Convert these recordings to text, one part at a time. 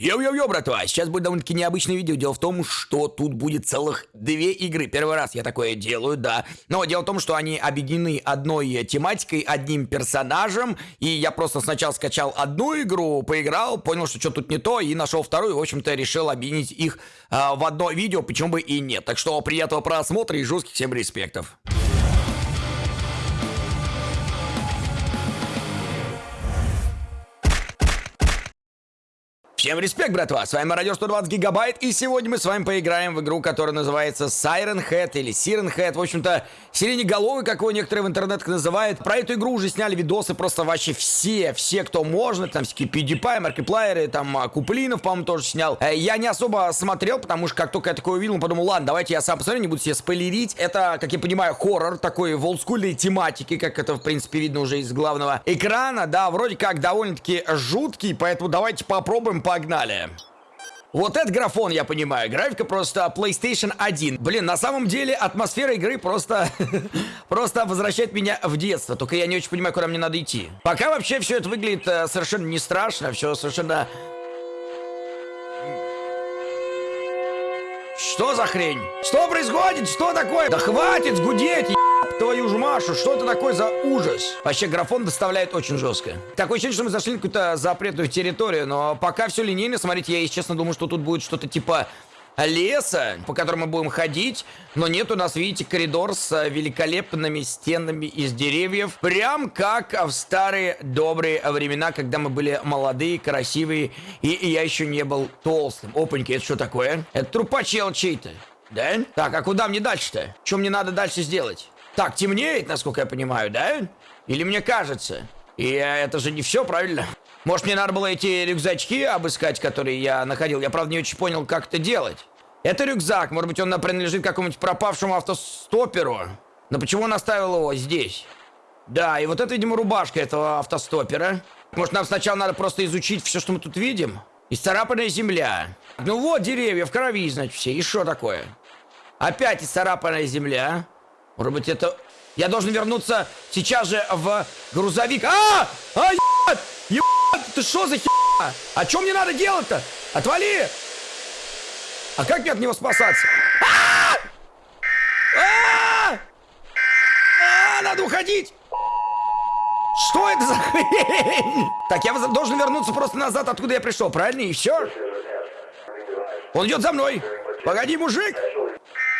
Йоу-йоу-йоу, братва, сейчас будет довольно-таки необычное видео. Дело в том, что тут будет целых две игры. Первый раз я такое делаю, да. Но дело в том, что они объединены одной тематикой, одним персонажем. И я просто сначала скачал одну игру, поиграл, понял, что что тут не то, и нашел вторую. В общем-то, решил объединить их э, в одно видео, почему бы и нет. Так что приятного просмотра и жестких всем респектов. Всем респект, братва! С вами Радио 120 Гигабайт, и сегодня мы с вами поиграем в игру, которая называется Siren Head или Siren Head. В общем-то, сиреноголовый, как его некоторые в интернетах называют. Про эту игру уже сняли видосы просто вообще все, все, кто можно. Там всякие PewDiePie, Маркиплайеры, там а, Куплинов, по-моему, тоже снял. Э, я не особо смотрел, потому что как только я такое увидел, подумал, ладно, давайте я сам посмотрю, не буду себе спойлерить. Это, как я понимаю, хоррор такой в олдскульной тематике, как это, в принципе, видно уже из главного экрана. Да, вроде как довольно-таки жуткий, поэтому давайте попробуем погнали. Вот этот графон, я понимаю. Графика просто PlayStation 1. Блин, на самом деле атмосфера игры просто... просто возвращает меня в детство. Только я не очень понимаю, куда мне надо идти. Пока вообще все это выглядит э, совершенно не страшно. Все совершенно... Что за хрень? Что происходит? Что такое? Да хватит гудеть, твою ж Машу, что это такое за ужас? Вообще, графон доставляет очень жестко. Такое ощущение, что мы зашли на какую-то запретную территорию, но пока все линейно. Смотрите, я, если честно, думаю, что тут будет что-то типа леса, по которому мы будем ходить, но нет у нас, видите, коридор с великолепными стенами из деревьев, прям как в старые добрые времена, когда мы были молодые, красивые, и, и я еще не был толстым. Опаньки, это что такое? Это трупачел чей-то. Да? Так, а куда мне дальше-то? Что мне надо дальше сделать? Так, темнеет, насколько я понимаю, да? Или мне кажется? И это же не все, правильно? Может, мне надо было эти рюкзачки обыскать, которые я находил? Я, правда, не очень понял, как это делать. Это рюкзак. Может быть, он принадлежит какому-нибудь пропавшему автостоперу. Но почему он оставил его здесь? Да, и вот это, видимо, рубашка этого автостопера. Может, нам сначала надо просто изучить все, что мы тут видим? Исцарапанная земля. Ну вот, деревья в крови, значит, все. И что такое? Опять исцарапанная земля. Может быть, это... Я должен вернуться сейчас же в грузовик. А! А, ебать! Ебать! Ты что за херня? А что мне надо делать-то? Отвали! А как мне от него спасаться? А! А! А! Надо уходить! Что это за хрень? Так, я должен вернуться просто назад, откуда я пришел, правильно? И все? Он идет за мной. Погоди, мужик.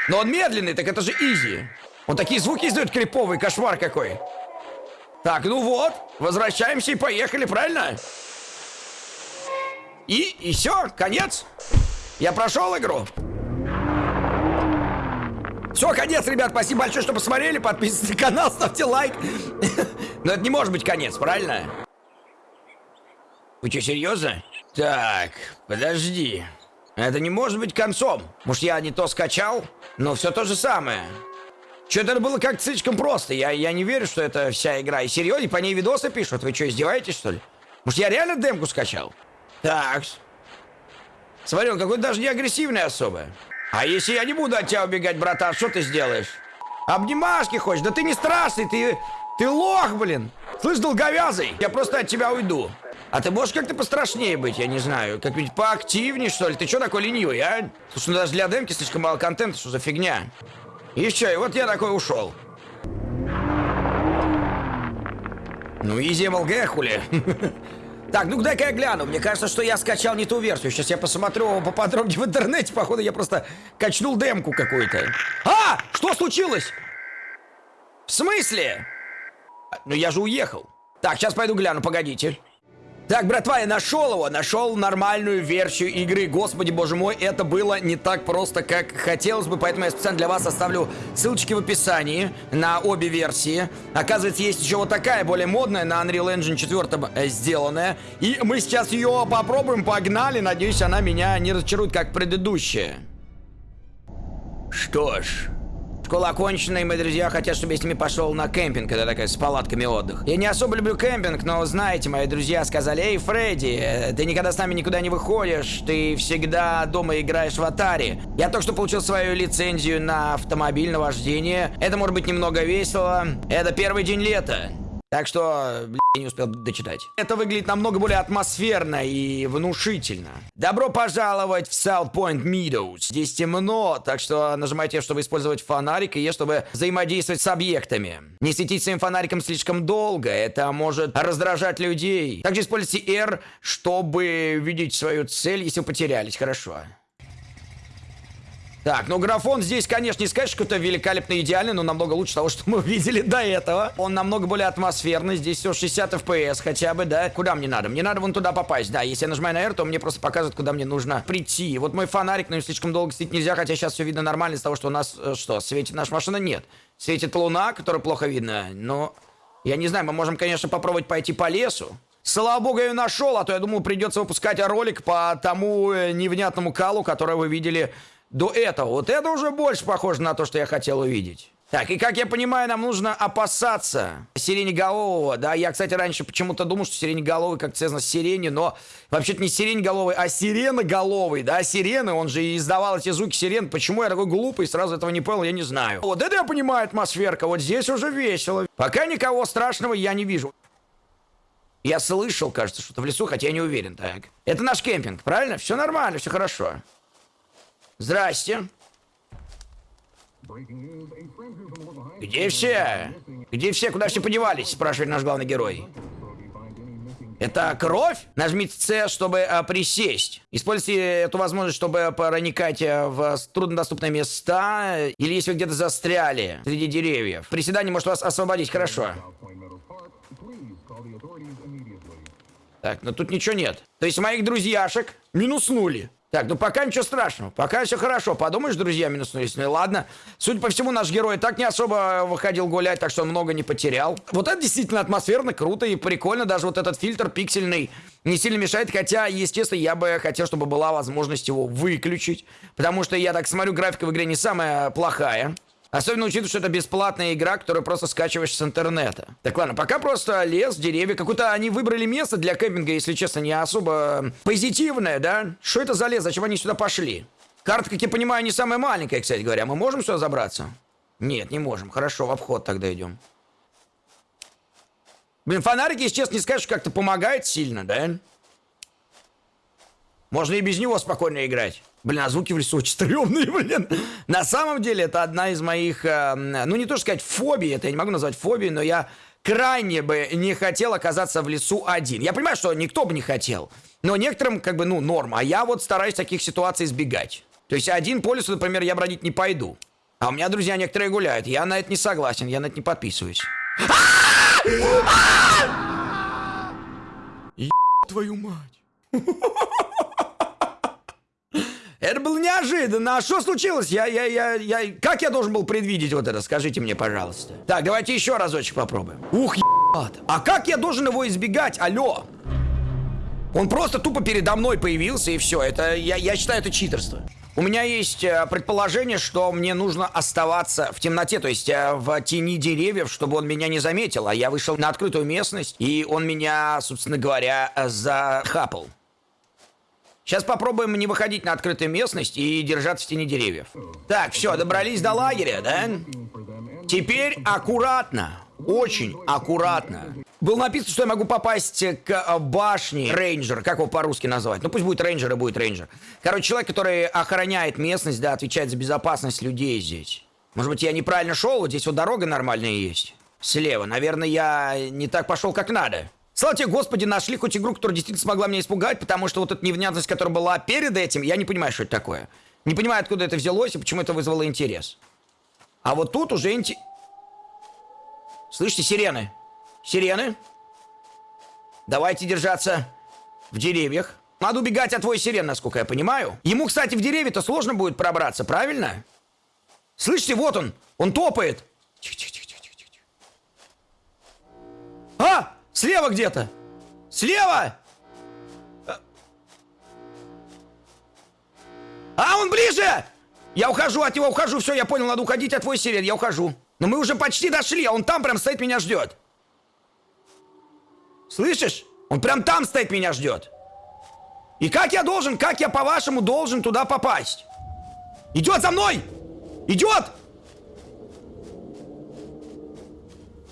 Но он медленный, так это же изи. Он такие звуки издает криповый, кошмар какой. Так, ну вот, возвращаемся и поехали, правильно? И, и все, конец. Я прошел игру. Все, конец, ребят. Спасибо большое, что посмотрели. Подписывайтесь на канал, ставьте лайк. Но это не может быть конец, правильно? Вы что, серьезно? Так, подожди. Это не может быть концом. Может, я не то скачал? Но все то же самое. Что-то это было как слишком просто. Я, я не верю, что это вся игра. И серьезно, по ней видосы пишут. Вы что, издеваетесь, что ли? Может, я реально демку скачал? Так. Смотри, он какой-то даже не агрессивный особо. А если я не буду от тебя убегать, братан, что ты сделаешь? Обнимашки хочешь? Да ты не страшный, ты... Ты лох, блин. Слышь, долговязый, я просто от тебя уйду. А ты можешь как-то пострашнее быть, я не знаю. Как-нибудь поактивнее, что ли? Ты что такой ленивый, а? Слушай, ну даже для демки слишком мало контента, что за фигня? Все, и вот я такой ушел. Ну, изи МЛГ, хули. Так, ну дай-ка я гляну. Мне кажется, что я скачал не ту версию. Сейчас я посмотрю поподробнее в интернете. Походу, я просто качнул демку какую-то. А! Что случилось? В смысле? Ну, я же уехал. Так, сейчас пойду гляну, погодите. Так, братва, я нашел его, нашел нормальную версию игры. Господи, боже мой, это было не так просто, как хотелось бы, поэтому я специально для вас оставлю ссылочки в описании на обе версии. Оказывается, есть еще вот такая, более модная, на Unreal Engine 4 э, сделанная. И мы сейчас ее попробуем, погнали. Надеюсь, она меня не разочарует, как предыдущая. Что ж... Школа окончена, и мои друзья хотят, чтобы я с ними пошел на кемпинг. Это такая с палатками отдых. Я не особо люблю кемпинг, но знаете, мои друзья сказали, эй, Фредди, ты никогда с нами никуда не выходишь, ты всегда дома играешь в Атари. Я только что получил свою лицензию на автомобильное вождение. Это может быть немного весело. Это первый день лета. Так что, я не успел дочитать. Это выглядит намного более атмосферно и внушительно. Добро пожаловать в South Point Meadows. Здесь темно, так что нажимайте, чтобы использовать фонарик, и чтобы взаимодействовать с объектами. Не светить своим фонариком слишком долго, это может раздражать людей. Также используйте R, чтобы видеть свою цель, если вы потерялись. Хорошо. Так, ну графон здесь, конечно, не сказать, что это великолепно идеальный, но намного лучше того, что мы видели до этого. Он намного более атмосферный, здесь все 60 FPS хотя бы, да? Куда мне надо? Мне надо вон туда попасть, да. Если я нажимаю на R, то мне просто показывает, куда мне нужно прийти. Вот мой фонарик, но слишком долго светить нельзя, хотя сейчас все видно нормально из того, что у нас, э, что, светит наша машина? Нет. Светит луна, которая плохо видно, но... Я не знаю, мы можем, конечно, попробовать пойти по лесу. Слава богу, я ее нашел, а то я думал, придется выпускать ролик по тому э, невнятному калу, который вы видели до этого. Вот это уже больше похоже на то, что я хотел увидеть. Так, и как я понимаю, нам нужно опасаться сиреноголового, да, я, кстати, раньше почему-то думал, что сиреноголовый как связано с сирени, но вообще-то не сиреноголовый, а сиреноголовый, да, сирены, он же издавал эти звуки сирен, почему я такой глупый, сразу этого не понял, я не знаю. Вот это я понимаю атмосферка, вот здесь уже весело. Пока никого страшного я не вижу. Я слышал, кажется, что-то в лесу, хотя я не уверен, так. Это наш кемпинг, правильно? Все нормально, все хорошо. Здрасте. Где все? Где все? Куда все подевались? Спрашивает наш главный герой. Это кровь? Нажмите С, чтобы а, присесть. Используйте эту возможность, чтобы проникать э, в труднодоступные места. Или если вы где-то застряли среди деревьев. Приседание может вас освободить. Хорошо. Так, но тут ничего нет. То есть моих друзьяшек минуснули. Так, ну пока ничего страшного. Пока все хорошо. Подумаешь, друзья, минуснулись. Ну и ладно. Судя по всему, наш герой так не особо выходил гулять, так что он много не потерял. Вот это действительно атмосферно, круто и прикольно. Даже вот этот фильтр пиксельный не сильно мешает. Хотя, естественно, я бы хотел, чтобы была возможность его выключить. Потому что я так смотрю, графика в игре не самая плохая. Особенно учитывая, что это бесплатная игра, которую просто скачиваешь с интернета. Так ладно, пока просто лес, деревья. Какое-то они выбрали место для кемпинга, если честно, не особо позитивное, да? Что это за лес? Зачем они сюда пошли? Карта, как я понимаю, не самая маленькая, кстати говоря. Мы можем сюда забраться? Нет, не можем. Хорошо, в обход тогда идем. Блин, фонарики, если честно, не скажешь, как-то помогает сильно, да? Можно и без него спокойно играть. Блин, а звуки в лесу очень стрёмные, блин. На самом деле, это одна из моих, э, ну не то сказать фобий, это я не могу назвать фобией, но я крайне бы не хотел оказаться в лесу один. Я понимаю, что никто бы не хотел, но некоторым как бы, ну, норм. А я вот стараюсь таких ситуаций избегать. То есть один по лесу, например, я бродить не пойду. А у меня друзья некоторые гуляют. Я на это не согласен, я на это не подписываюсь. Твою мать. Это было неожиданно. А что случилось? Я, я, я, я... Как я должен был предвидеть вот это? Скажите мне, пожалуйста. Так, давайте еще разочек попробуем. Ух, ебать. А как я должен его избегать? Алло. Он просто тупо передо мной появился, и все. Это, я, я считаю, это читерство. У меня есть э, предположение, что мне нужно оставаться в темноте, то есть э, в тени деревьев, чтобы он меня не заметил. А я вышел на открытую местность, и он меня, собственно говоря, захапал. Сейчас попробуем не выходить на открытую местность и держаться в тени деревьев. Так, все, добрались до лагеря, да? Теперь аккуратно, очень аккуратно. Было написано, что я могу попасть к башне рейнджера. Как его по-русски назвать? Ну пусть будет рейнджер и будет рейнджер. Короче, человек, который охраняет местность, да, отвечает за безопасность людей здесь. Может быть, я неправильно шел? Вот здесь вот дорога нормальная есть. Слева. Наверное, я не так пошел, как надо. Слава тебе, Господи, нашли хоть игру, которая действительно смогла меня испугать, потому что вот эта невнятность, которая была перед этим, я не понимаю, что это такое. Не понимаю, откуда это взялось и почему это вызвало интерес. А вот тут уже инте... Слышите, сирены? Сирены? Давайте держаться в деревьях. Надо убегать от твоей сирен, насколько я понимаю. Ему, кстати, в деревья-то сложно будет пробраться, правильно? Слышите, вот он. Он топает. Тихо, тихо, тихо, тихо, тихо. А! Слева где-то! Слева! А, он ближе! Я ухожу от него, ухожу, все, я понял, надо уходить от твой сирен, я ухожу. Но мы уже почти дошли, а он там прям стоит, меня ждет. Слышишь? Он прям там стоит, меня ждет. И как я должен, как я по-вашему должен туда попасть? Идет за мной! Идет!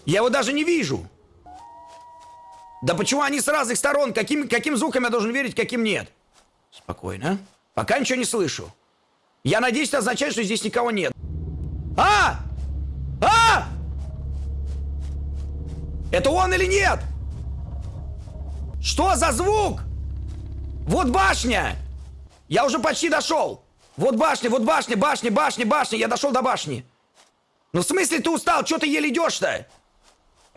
Я его даже не вижу. Да почему они с разных сторон? Каким, каким звуком я должен верить, каким нет? Спокойно. Пока ничего не слышу. Я надеюсь, это означает, что здесь никого нет. А! А! Это он или нет? Что за звук? Вот башня! Я уже почти дошел. Вот башня, вот башня, башня, башня, башня. Я дошел до башни. Ну в смысле ты устал? Что ты еле идешь-то?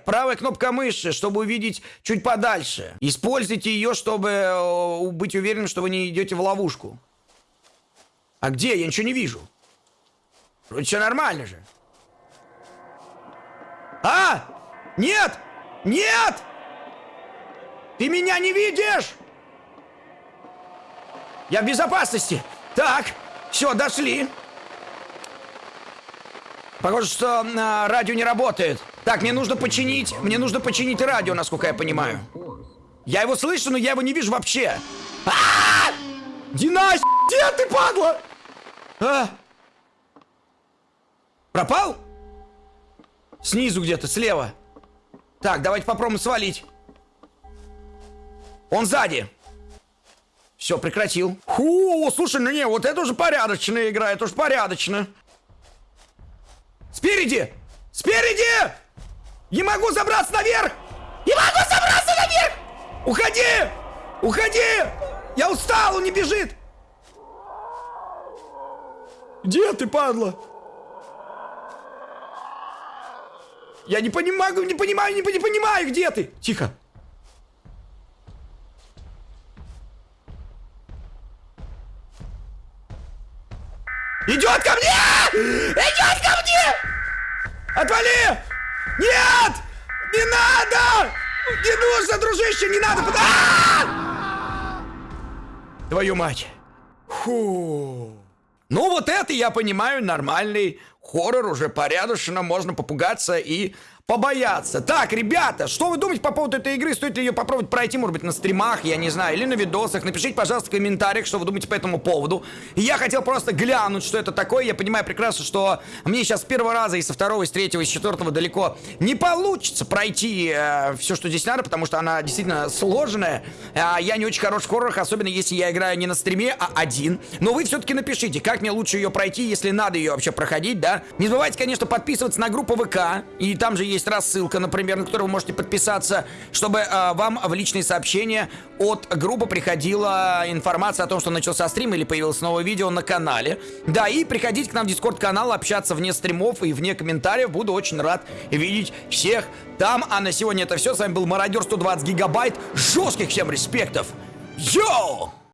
Правая кнопка мыши, чтобы увидеть чуть подальше. Используйте ее, чтобы э, быть уверенным, что вы не идете в ловушку. А где? Я ничего не вижу. Вроде все нормально же. А! Нет! Нет! Ты меня не видишь! Я в безопасности. Так, все, дошли. Похоже, что а, радио не работает. Так, мне нужно починить, мне нужно починить радио, насколько я понимаю. Я его слышу, но я его не вижу вообще. А -а -а! Динась, где ты, падла? А? Пропал? Снизу где-то, слева. Так, давайте попробуем свалить. Он сзади. Все, прекратил. Фу, слушай, ну не, вот это уже порядочная игра, это уж порядочно. Спереди! Спереди! Не могу забраться наверх! Не могу забраться наверх! Уходи! Уходи! Я устал, он не бежит! Где ты, падла? Я не понимаю, не понимаю, не, не понимаю, где ты? Тихо. Идет ко мне! Идет ко мне! Отвали! Нет! Не надо! Не нужно, дружище, не надо! А -а -а! Твою мать! Фу. Ну вот это, я понимаю, нормальный хоррор, уже порядочно, можно попугаться и побояться. Так, ребята, что вы думаете по поводу этой игры? Стоит ли ее попробовать пройти, может быть, на стримах, я не знаю, или на видосах? Напишите, пожалуйста, в комментариях, что вы думаете по этому поводу. Я хотел просто глянуть, что это такое. Я понимаю прекрасно, что мне сейчас с первого раза и со второго, и с третьего, и с четвертого далеко не получится пройти э, все, что здесь надо, потому что она действительно сложная. Э, я не очень хорош в хоррорах, особенно если я играю не на стриме, а один. Но вы все-таки напишите, как мне лучше ее пройти, если надо ее вообще проходить, да? Не забывайте, конечно, подписываться на группу ВК, и там же есть есть рассылка, например, на которую вы можете подписаться, чтобы э, вам в личные сообщения от группы приходила информация о том, что начался стрим или появилось новое видео на канале. Да, и приходите к нам в дискорд-канал, общаться вне стримов и вне комментариев. Буду очень рад видеть всех там. А на сегодня это все. С вами был Мародер 120 гигабайт. Жестких всем респектов. Йоу!